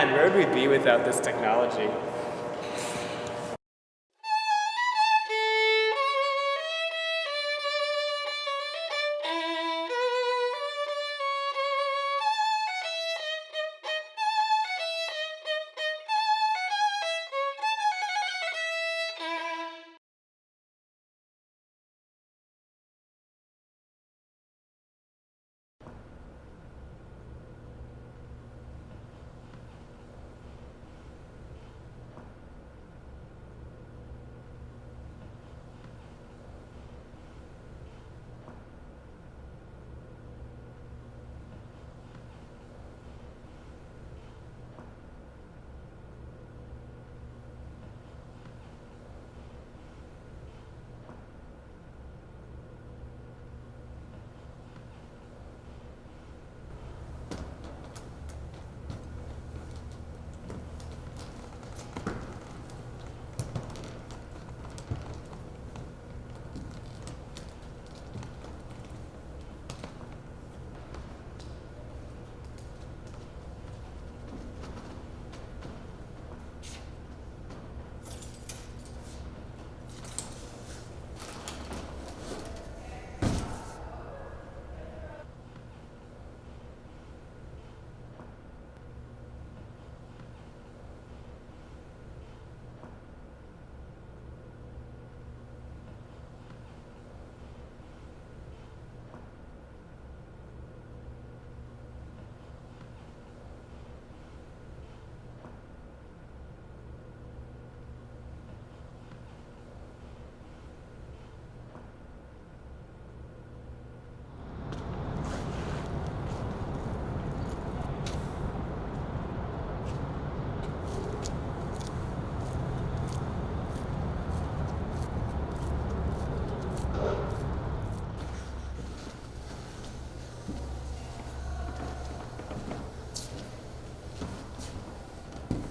Man, where would we be without this technology?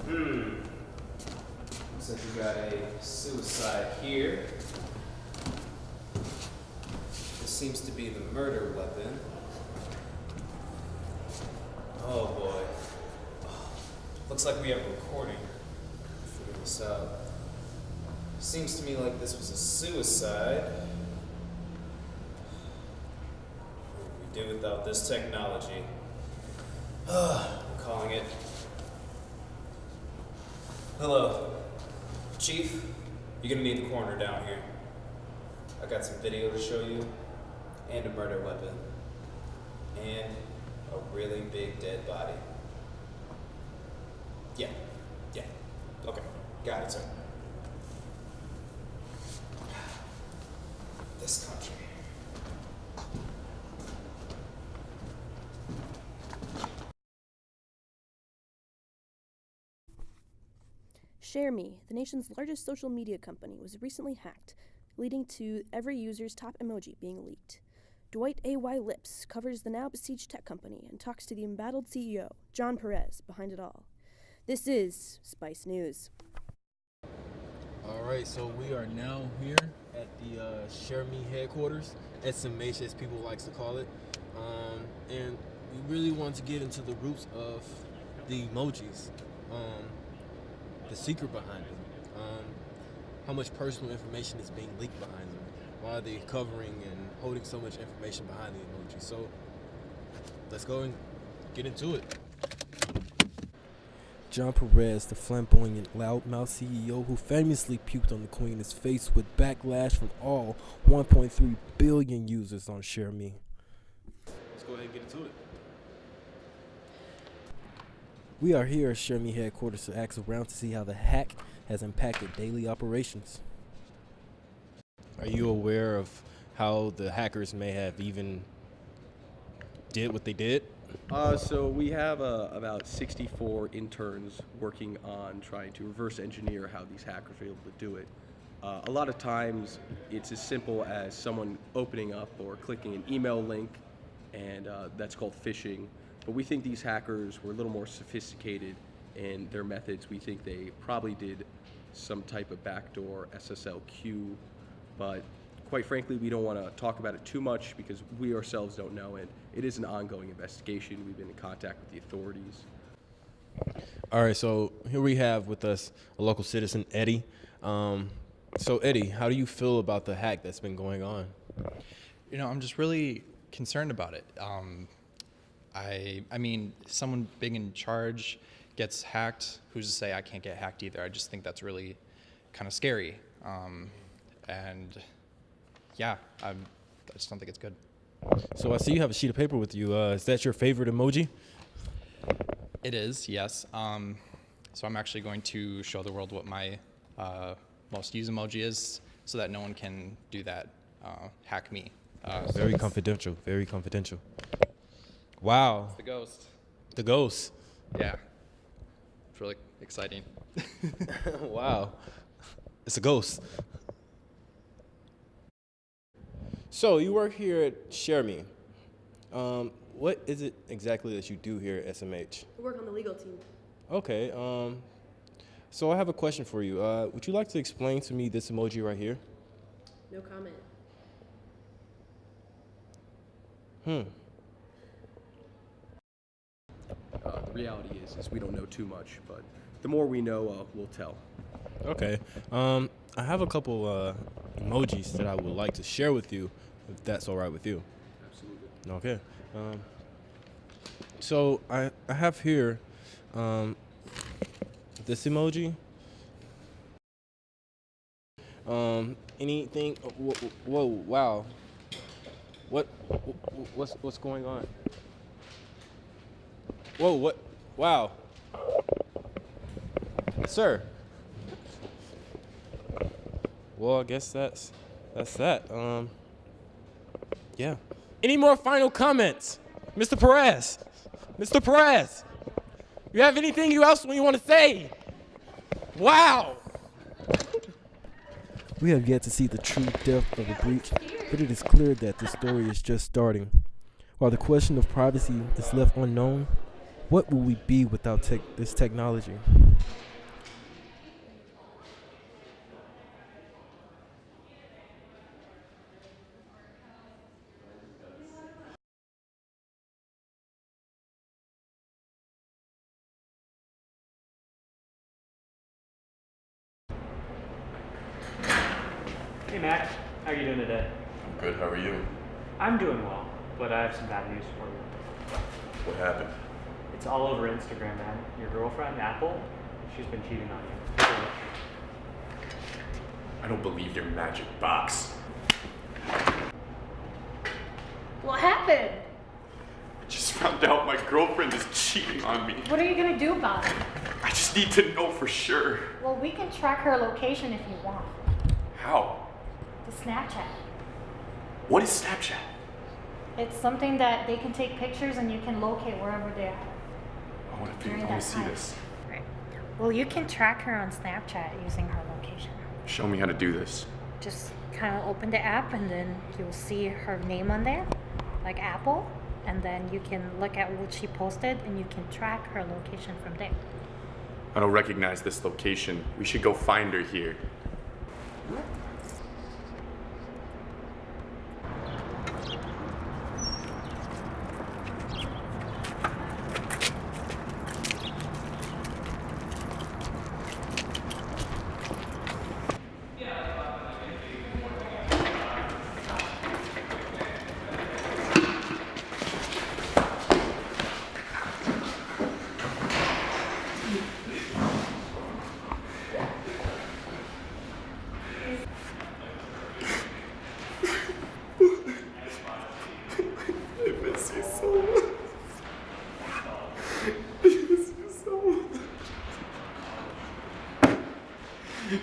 Hmm. Looks like we got a suicide here. This seems to be the murder weapon. Oh boy. Looks like we have a recording. Figure this out. Seems to me like this was a suicide. What we do without this technology? Ah, I'm calling it. Hello. Chief, you're gonna need the coroner down here. I got some video to show you, and a murder weapon, and a really big dead body. Yeah, yeah. Okay, got it, sir. This country. ShareMe, the nation's largest social media company, was recently hacked, leading to every user's top emoji being leaked. Dwight A.Y. Lips covers the now besieged tech company and talks to the embattled CEO, John Perez, behind it all. This is Spice News. All right, so we are now here at the uh, Share Me headquarters, SMH as people likes to call it, um, and we really want to get into the roots of the emojis, um, the secret behind them, um, how much personal information is being leaked behind them, why are they covering and holding so much information behind the emoji. So let's go and get into it. John Perez, the flamboyant loudmouth CEO who famously puked on the Queen, is faced with backlash from all 1.3 billion users on ShareMe. Let's go ahead and get into it. We are here at ShareMe headquarters to ask around to see how the hack has impacted daily operations. Are you aware of how the hackers may have even did what they did? Uh, so we have uh, about 64 interns working on trying to reverse engineer how these hackers are able to do it. Uh, a lot of times it's as simple as someone opening up or clicking an email link, and uh, that's called phishing. But we think these hackers were a little more sophisticated in their methods. We think they probably did some type of backdoor SSLQ, but quite frankly, we don't want to talk about it too much because we ourselves don't know, and it is an ongoing investigation. We've been in contact with the authorities. All right, so here we have with us a local citizen, Eddie. Um, so, Eddie, how do you feel about the hack that's been going on? You know, I'm just really concerned about it. Um, I, I mean, someone big in charge gets hacked. Who's to say I can't get hacked either? I just think that's really kind of scary. Um, and yeah, I'm, I just don't think it's good. So, I see you have a sheet of paper with you. Uh, is that your favorite emoji? It is, yes. Um, so I'm actually going to show the world what my uh, most used emoji is, so that no one can do that, uh, hack me. Uh, Very confidential. Very confidential. Wow, The ghost. the ghost. Yeah. It's really exciting. wow, it's a ghost. So you work here at Share Me. Um, what is it exactly that you do here at SMH? I work on the legal team. Okay. Um, so I have a question for you. Uh, would you like to explain to me this emoji right here? No comment. Hmm. Uh, the reality is, is we don't know too much, but the more we know, uh, we'll tell. Okay. Um, I have a couple uh, emojis that I would like to share with you, if that's all right with you. Absolutely. Okay. Um, so I I have here um, this emoji. Um, anything? Whoa, whoa! Wow. What? What's what's going on? Whoa! What? Wow. Sir. Well, I guess that's that's that. Um. Yeah. Any more final comments, Mr. Perez? Mr. Perez, you have anything you else you want to say? Wow. We have yet to see the true depth of the breach, but it is clear that the story is just starting. While the question of privacy is left unknown, what will we be without tech this technology? Hey Max, how are you doing today? I'm good. How are you? I'm doing well, but I have some bad news for you. What happened? It's all over Instagram, man. Your girlfriend, Apple, she's been cheating on you. I don't believe your magic box. What happened? I just found out my girlfriend is cheating on me. What are you gonna do about it? I just need to know for sure. Well, we can track her location if you want. How? The Snapchat. What is Snapchat? It's something that they can take pictures and you can locate wherever they are. I want to During I want to see time. this. Right. Well, you can track her on Snapchat using her location. Show me how to do this. Just kind of open the app and then you'll see her name on there, like Apple, and then you can look at what she posted and you can track her location from there. I don't recognize this location. We should go find her here.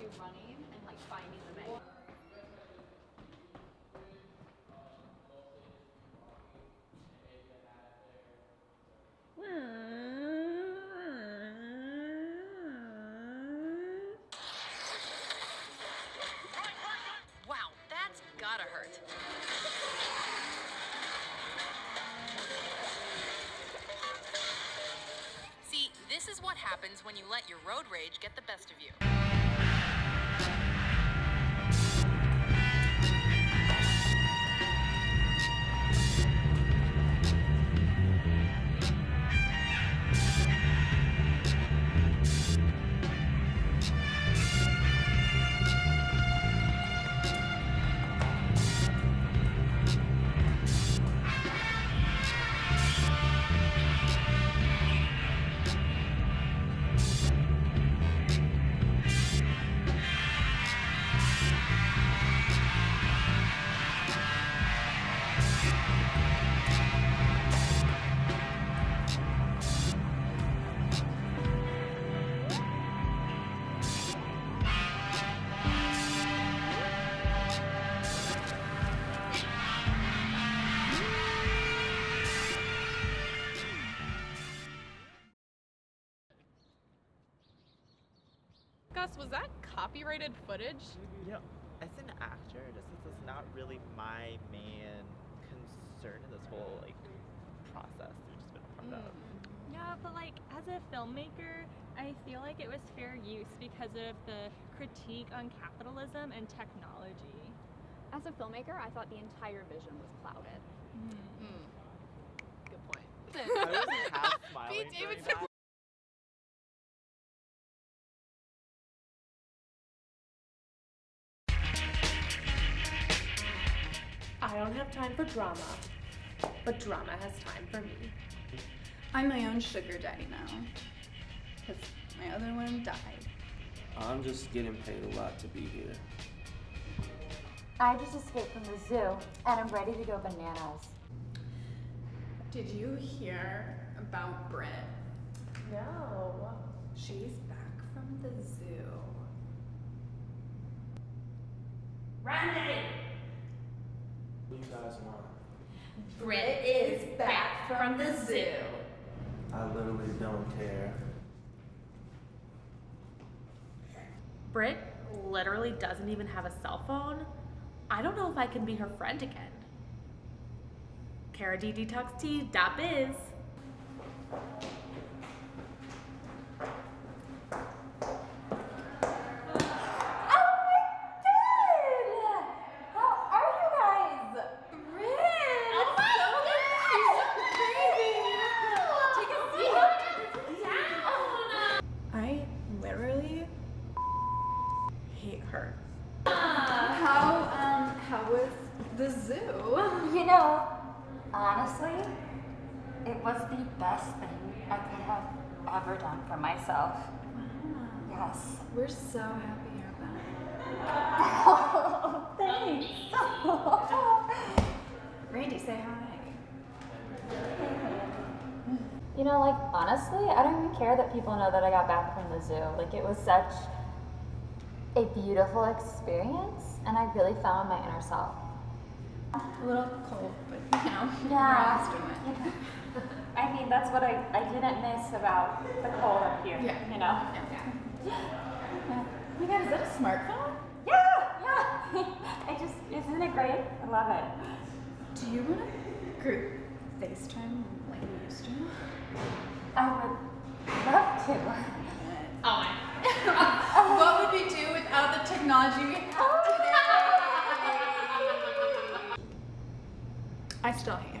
do running and like finding the menu. Wow, that's gotta hurt. See, this is what happens when you let your road rage get the best of you. Gus, was that copyrighted footage? Yeah. know, as an actor, this is just not really my main concern in this whole like process we've just been a part of. Yeah, but like as a filmmaker, I feel like it was fair use because of the critique on capitalism and technology. As a filmmaker, I thought the entire vision was clouded. Mm-hmm. Hmm. Good point. I wasn't half smiling Pete Davidson. Don't have time for drama, but drama has time for me. I'm my own sugar daddy now. Because my other one died. I'm just getting paid a lot to be here. I just escaped from the zoo and I'm ready to go bananas. Did you hear about Brit? No. She's back from the zoo. Randy! What do you guys want? Brit is back from the zoo. I literally don't care. Brit literally doesn't even have a cell phone. I don't know if I can be her friend again. KaraDDTalksT.biz. How are you guys? Oh my I literally hate her. Uh, How um how was the zoo? You know, honestly, it was the best thing I could have ever done for myself. Yes. We're so happy you're back. Oh, thanks. Randy, say hi. You know, like, honestly, I don't even care that people know that I got back from the zoo. Like, it was such a beautiful experience, and I really found my inner self. A little cold, but you know, Yeah. we're it. I mean, that's what I, I didn't miss about the cold up here, Yeah. you know? Oh my god, is that a smartphone? Yeah, yeah. I just, isn't it great? I love it. Do you want to group FaceTime like you used to? I would love to. Oh my. oh. what would we do without the technology we have oh. today? I still hate